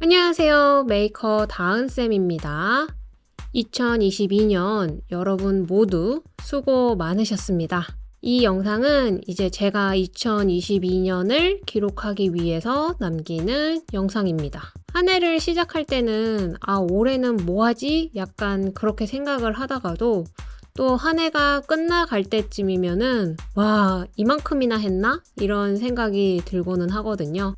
안녕하세요. 메이커 다은쌤입니다. 2022년 여러분 모두 수고 많으셨습니다. 이 영상은 이제 제가 2022년을 기록하기 위해서 남기는 영상입니다. 한 해를 시작할 때는 아, 올해는 뭐 하지? 약간 그렇게 생각을 하다가도 또 한 해가 끝나갈 때쯤이면은 와, 이만큼이나 했나? 이런 생각이 들고는 하거든요.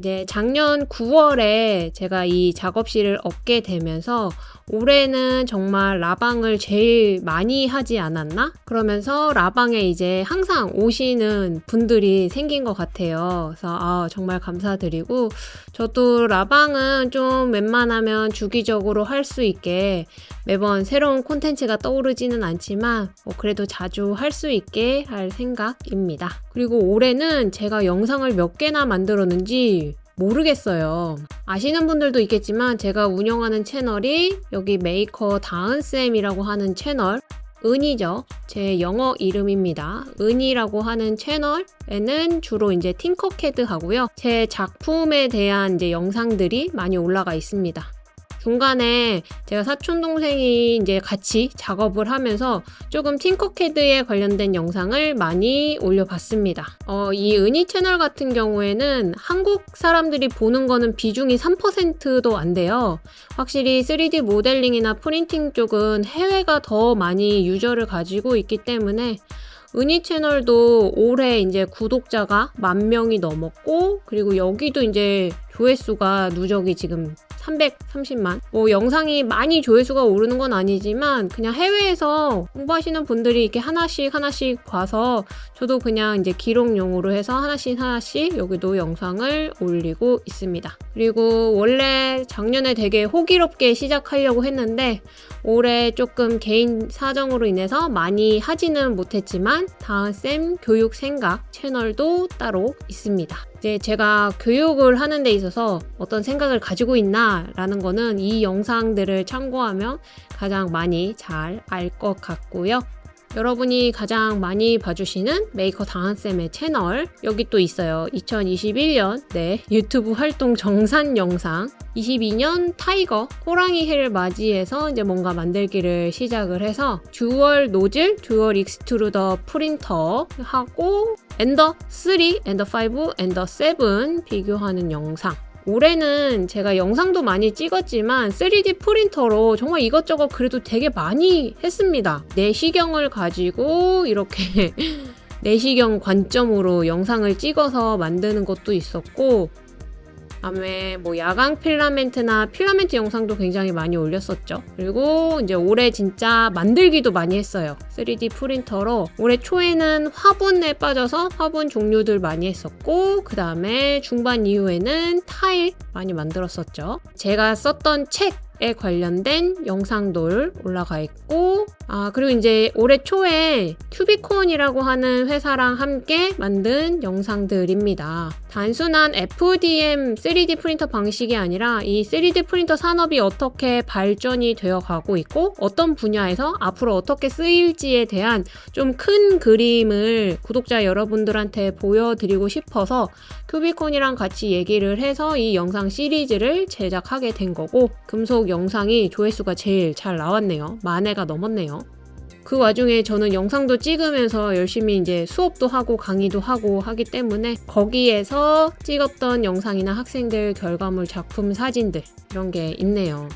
이제 작년 9월에 제가 이 작업실을 얻게 되면서 올해는 정말 라방을 제일 많이 하지 않았나? 그러면서 라방에 이제 항상 오시는 분들이 생긴 것 같아요. 그래서 아, 정말 감사드리고 저도 라방은 좀 웬만하면 주기적으로 할 수 있게 매번 새로운 콘텐츠가 떠오르지는 않지만 뭐 그래도 자주 할 수 있게 할 생각입니다. 그리고 올해는 제가 영상을 몇 개나 만들었는지 모르겠어요. 아시는 분들도 있겠지만 제가 운영하는 채널이 여기 메이커 다은쌤이라고 하는 채널 은이죠. 제 영어 이름입니다. 은이라고 하는 채널에는 주로 이제 Tinkercad 하고요. 제 작품에 대한 이제 영상들이 많이 올라가 있습니다. 중간에 제가 사촌 동생이 이제 같이 작업을 하면서 조금 Tinkercad에 관련된 영상을 많이 올려봤습니다. 어, 이 은이 채널 같은 경우에는 한국 사람들이 보는 거는 비중이 3%도 안 돼요. 확실히 3D 모델링이나 프린팅 쪽은 해외가 더 많이 유저를 가지고 있기 때문에 은희 채널도 올해 이제 구독자가 만 명이 넘었고 그리고 여기도 이제 조회수가 누적이 지금 330만. 뭐 영상이 많이 조회수가 오르는 건 아니지만 그냥 해외에서 공부하시는 분들이 이렇게 하나씩 하나씩 봐서 저도 그냥 이제 기록용으로 해서 하나씩 하나씩 여기도 영상을 올리고 있습니다. 그리고 원래 작년에 되게 호기롭게 시작하려고 했는데 올해 조금 개인 사정으로 인해서 많이 하지는 못했지만 다은쌤 교육 생각 채널도 따로 있습니다 이제 제가 교육을 하는 데 있어서 어떤 생각을 가지고 있나 라는 거는 이 영상들을 참고하면 가장 많이 잘 알 것 같고요. 여러분이 가장 많이 봐주시는 메이커 다은쌤의 채널 여기 또 있어요. 2021년 네 유튜브 활동 정산 영상 22년 tiger 호랑이 해를 맞이해서 이제 뭔가 만들기를 시작을 해서 dual 노즐 dual extruder 프린터 하고 Ender 3, Ender 5, Ender 7 비교하는 영상 올해는 제가 영상도 많이 찍었지만 3D 프린터로 정말 이것저것 그래도 되게 많이 했습니다. 내시경을 가지고 이렇게 내시경 관점으로 영상을 찍어서 만드는 것도 있었고 다음에 뭐 야광 필라멘트나 필라멘트 영상도 굉장히 많이 올렸었죠. 그리고 이제 올해 진짜 만들기도 많이 했어요. 3D 프린터로 올해 초에는 화분에 빠져서 화분 종류들 많이 했었고 그 다음에 중반 이후에는 타일 많이 만들었었죠. 제가 썼던 책에 관련된 영상들 올라가 있고 아 그리고 이제 올해 초에 큐비콘이라고 하는 회사랑 함께 만든 영상들입니다. 단순한 FDM 3D 프린터 방식이 아니라 이 3D 프린터 산업이 어떻게 발전이 되어 가고 있고 어떤 분야에서 앞으로 어떻게 쓰일지에 대한 좀 큰 그림을 구독자 여러분들한테 보여드리고 싶어서 큐비콘이랑 같이 얘기를 해서 이 영상 시리즈를 제작하게 된 거고 금속 영상이 조회수가 제일 잘 나왔네요. 만회가 넘었네요. 그 와중에 저는 영상도 찍으면서 열심히 이제 수업도 하고 강의도 하고 하기 때문에 거기에서 찍었던 영상이나 학생들 결과물 작품 사진들 이런 게 있네요.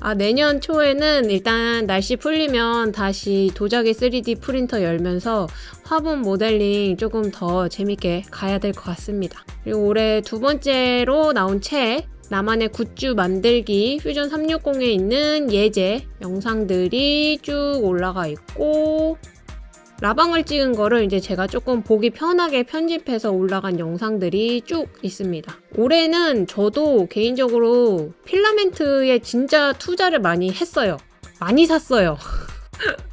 아, 내년 초에는 일단 날씨 풀리면 다시 도자기 3D 프린터 열면서 화분 모델링 조금 더 재밌게 가야 될 것 같습니다. 그리고 올해 두 번째로 나온 책 나만의 굿즈 만들기 퓨전 360에 있는 예제 영상들이 쭉 올라가 있고 라방을 찍은 거를 이제 제가 조금 보기 편하게 편집해서 올라간 영상들이 쭉 있습니다. 올해는 저도 개인적으로 필라멘트에 진짜 투자를 많이 했어요. 많이 샀어요.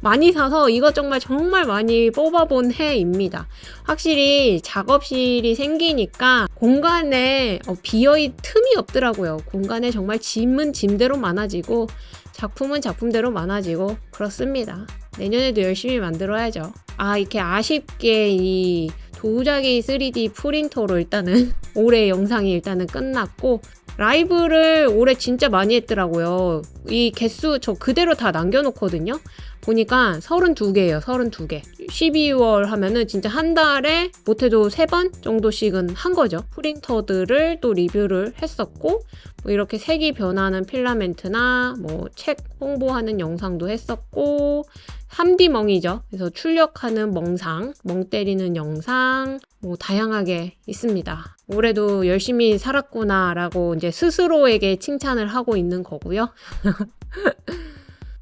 많이 사서 이것 정말 정말 많이 뽑아본 해입니다. 확실히 작업실이 생기니까 공간에 어, 비어있 틈이 없더라고요. 공간에 정말 짐은 짐대로 많아지고 작품은 작품대로 많아지고 그렇습니다. 내년에도 열심히 만들어야죠. 아 이렇게 아쉽게 이 도자기 3D 프린터로 일단은 올해 영상이 일단은 끝났고 라이브를 올해 진짜 많이 했더라고요. 이 개수 저 그대로 다 남겨놓거든요. 보니까 32개예요. 32개. 12월 하면은 진짜 한 달에 못해도 3번 정도씩은 한 거죠. 프린터들을 또 리뷰를 했었고 뭐 이렇게 색이 변하는 필라멘트나 뭐 책 홍보하는 영상도 했었고 3D 멍이죠. 그래서 출력하는 멍상, 멍 때리는 영상 뭐 다양하게 있습니다. 올해도 열심히 살았구나라고 이제 스스로에게 칭찬을 하고 있는 거고요.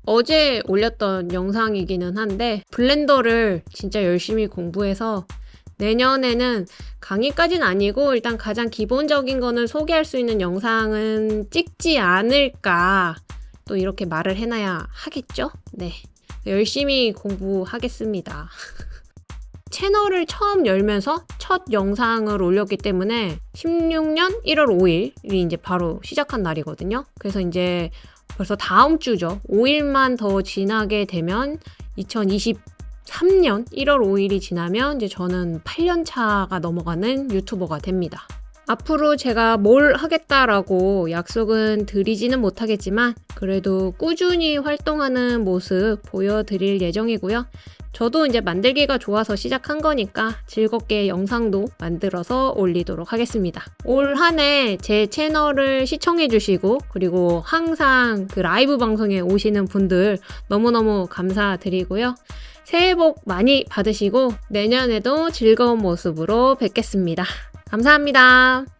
어제 올렸던 영상이기는 한데 블렌더를 진짜 열심히 공부해서 내년에는 강의까지는 아니고 일단 가장 기본적인 거는 소개할 수 있는 영상은 찍지 않을까 또 이렇게 말을 해놔야 하겠죠? 네. 열심히 공부하겠습니다. 채널을 처음 열면서 첫 영상을 올렸기 때문에 16년 1월 5일이 이제 바로 시작한 날이거든요. 그래서 이제 벌써 다음 주죠. 5일만 더 지나게 되면 2023년 1월 5일이 지나면 이제 저는 8년 차가 넘어가는 유튜버가 됩니다. 앞으로 제가 뭘 하겠다라고 약속은 드리지는 못하겠지만 그래도 꾸준히 활동하는 모습 보여드릴 예정이고요. 저도 이제 만들기가 좋아서 시작한 거니까 즐겁게 영상도 만들어서 올리도록 하겠습니다. 올 한 해 제 채널을 시청해 주시고 그리고 항상 그 라이브 방송에 오시는 분들 너무너무 감사드리고요. 새해 복 많이 받으시고 내년에도 즐거운 모습으로 뵙겠습니다. 감사합니다.